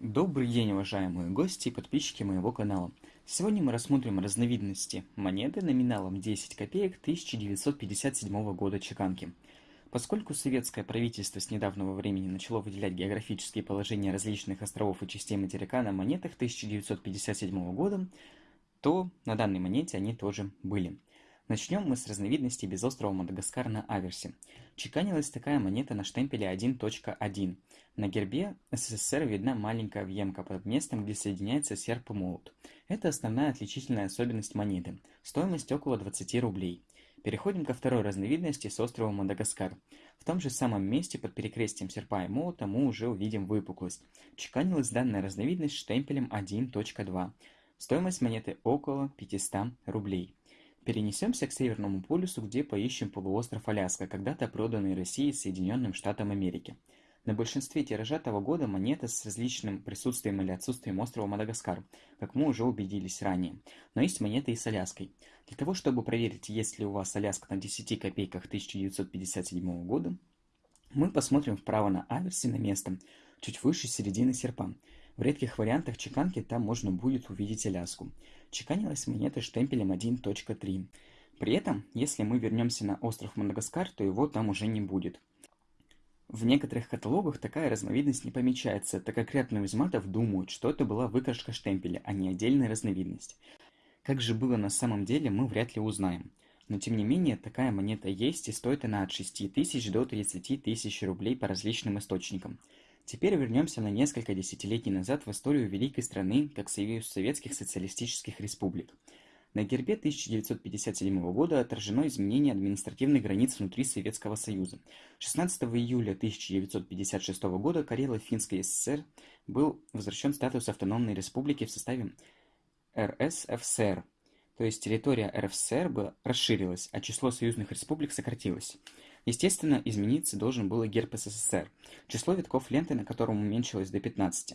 Добрый день, уважаемые гости и подписчики моего канала. Сегодня мы рассмотрим разновидности монеты номиналом 10 копеек 1957 года чеканки. Поскольку советское правительство с недавнего времени начало выделять географические положения различных островов и частей материка на монетах 1957 года, то на данной монете они тоже были. Начнем мы с разновидности без острова Мадагаскар на аверсе. Чеканилась такая монета на штемпеле 1.1. На гербе СССР видна маленькая въемка под местом, где соединяется серп и молот. Это основная отличительная особенность монеты. Стоимость около 20 рублей. Переходим ко второй разновидности с острова Мадагаскар. В том же самом месте под перекрестием серпа и молота мы уже увидим выпуклость. Чеканилась данная разновидность штемпелем 1.2. Стоимость монеты около 500 рублей. Перенесемся к Северному полюсу, где поищем полуостров Аляска, когда-то проданный России Соединенным Штатам Америки. На большинстве тиража того года монета с различным присутствием или отсутствием острова Мадагаскар, как мы уже убедились ранее. Но есть монеты и с Аляской. Для того, чтобы проверить, есть ли у вас Аляска на 10 копейках 1957 года, мы посмотрим вправо на аверсе на место, чуть выше середины серпа. В редких вариантах чеканки там можно будет увидеть Аляску. Чеканилась монета штемпелем 1.3. При этом, если мы вернемся на остров Мадагаскар, то его там уже не будет. В некоторых каталогах такая разновидность не помечается, так как ряд нумизматов думают, что это была выкрашка штемпеля, а не отдельная разновидность. Как же было на самом деле, мы вряд ли узнаем. Но тем не менее, такая монета есть и стоит она от 6 тысяч до 30 тысяч рублей по различным источникам. Теперь вернемся на несколько десятилетий назад в историю великой страны, как Союз Советских Социалистических Республик. На гербе 1957 года отражено изменение административных границ внутри Советского Союза. 16 июля 1956 года Карело-Финской ССР был возвращен статус автономной республики в составе РСФСР, то есть территория РФСР расширилась, а число союзных республик сократилось. Естественно, измениться должен был и герб СССР, число витков ленты на котором уменьшилось до 15.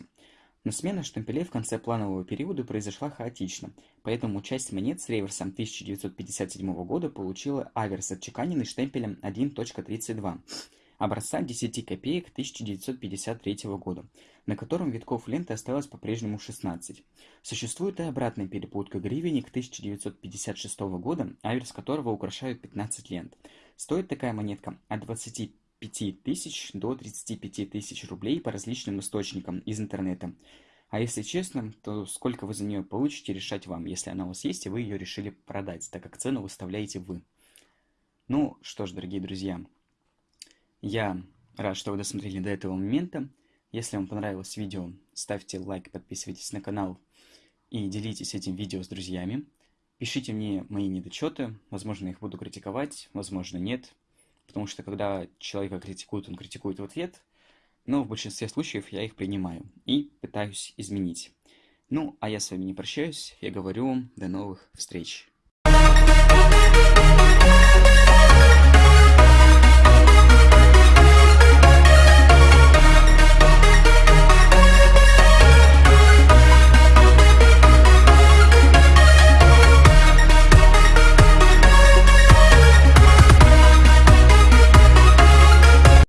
Но смена штемпелей в конце планового периода произошла хаотично, поэтому часть монет с реверсом 1957 года получила аверс, отчеканенный штемпелем 1.32 образца 10 копеек 1953 года, на котором витков ленты осталось по-прежнему 16. Существует и обратная перепутка гривенник 1956 года, аверс которого украшают 15 лент. Стоит такая монетка от 25 тысяч до 35 тысяч рублей по различным источникам из интернета. А если честно, то сколько вы за нее получите, решать вам, если она у вас есть, и вы ее решили продать, так как цену выставляете вы. Ну что ж, дорогие друзья, я рад, что вы досмотрели до этого момента. Если вам понравилось видео, ставьте лайк, подписывайтесь на канал и делитесь этим видео с друзьями. Пишите мне мои недочеты, возможно, их буду критиковать, возможно, нет. Потому что когда человека критикуют, он критикует в ответ, но в большинстве случаев я их принимаю и пытаюсь изменить. Ну, а я с вами не прощаюсь, я говорю вам до новых встреч.